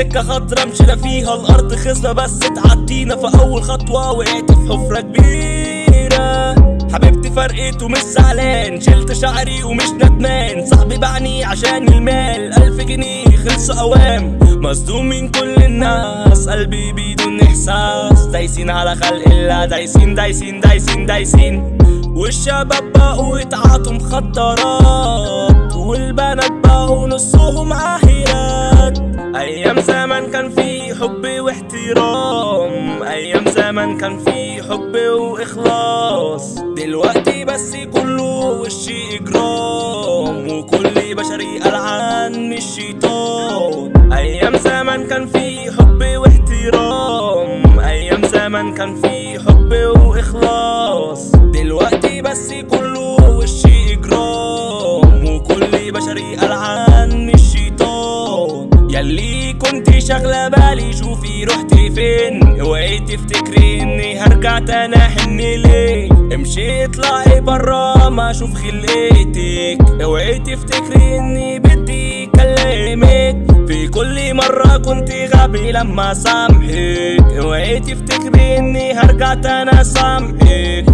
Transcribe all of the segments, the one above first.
سكة خضرا مشينا فيها الأرض خصبة بس تعدينا في أول خطوة وقعت في حفرة كبيرة. فرقت ومش زعلان شلت شعري ومش ندمان. صاحبي باعني عشان المال. ألف جنيه خلص أوام. مصدوم من كل الناس. قلبي بدون إحساس. دايسين على خلق الله. دايسين دايسين دايسين دايسين. والشباب بقوا يتعاطوا مخدرات. والبنات بقوا نصهم عاهرات أيام زمان كان في حب واحترام. أيام زمان كان في حب واخلاص دلوقتي بس كله وش إجرام وكل بشري من الشيطان. أيام زمان كان في حب واحترام أيام زمان كان في حب وإخلاص. ياللي كنت شاغلة بالي شوفي رحت فين؟ اوعي تفتكري اني هرجع تاني احن ليه امشي اطلعي برا ما أشوف خلقتك اوعي تفتكري اني بدي اكلمك في كل مرة كنت غبي لما سامحك. اوعي تفتكري اني هرجع تاني سامحك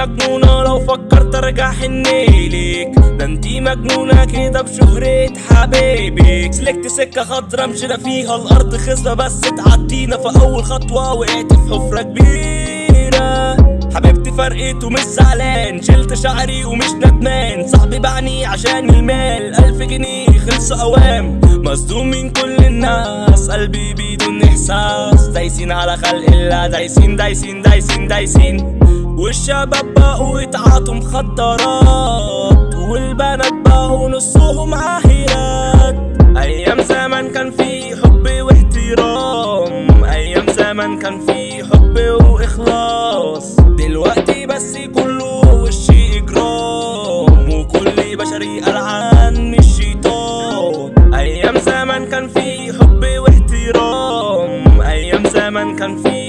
مجنونة لو فكرت أرجع حنيلك ده انتي مجنونة كده بشهرة حبيبك سلكت سكة خضرا مشينا فيها. الأرض خصبة بس تعدينا في أول خطوة وقعت في حفرة كبيرة. حبيبتي فرقت ومش زعلان. شلت شعري ومش ندمان. صاحبي باعني عشان المال. ألف جنيه خلص أوام. مصدوم من كل الناس. قلبي بدون إحساس. دايسين على خلق الله. دايسين دايسين دايسين دايسين. والشباب بقوا يتعاطوا مخدرات والبنات بقوا نصهم عاهرات. أيام زمان كان في حب واحترام أيام زمان كان في حب وإخلاص. دلوقتي بس كله وش إجرام وكل بشري العن الشيطان. أيام زمان كان في حب واحترام أيام زمان كان في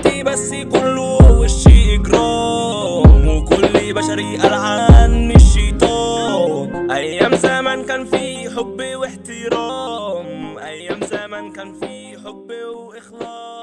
حياتي بس كله وشي إجرام وكل بشري قلعان الشيطان. أيام زمان كان في حب واحترام أيام زمان كان في حب وإخلاص.